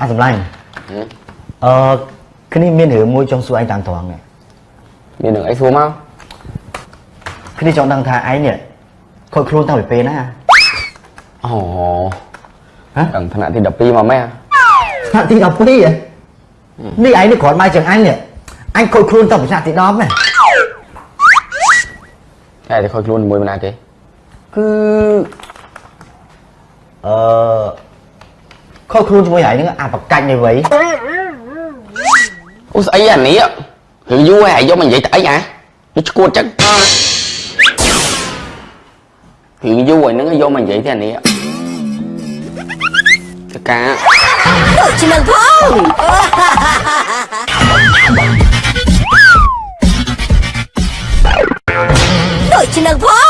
អញសម្លាញ់អឺគ្នាមានរឿងមួយចង់សួរឯងតាមត្រង់នេះមាននឹងអីសួរមកគ្នាចង់ដឹងថាឯងនេះខូចខ្លួនតាំងពីពេលណាអូហ៎ដល់ថ្នាក់ទី12មកម៉ែថ្នាក់ទី12ហ៎នេះឯងនេះគ្រាន់មកជាងអញនេះអញខូចខ្លួនតាំងពីថ្នាក់ទី10ណាតែតែខូចខ្លួនមួយមិនណាគេគឺអឺ ខុសខ្លួនជាមួយហើយហ្នឹងអាប្រកាច់នេះវៃអូស្អីអានេះរឿងយូរហើយយកមកនិយាយទៅអីអាវាឈួតចឹងរឿងយូរហើយហ្នឹងយកមកនិយាយទេអានេះចកាជំនុំផងដូចជំនុំផង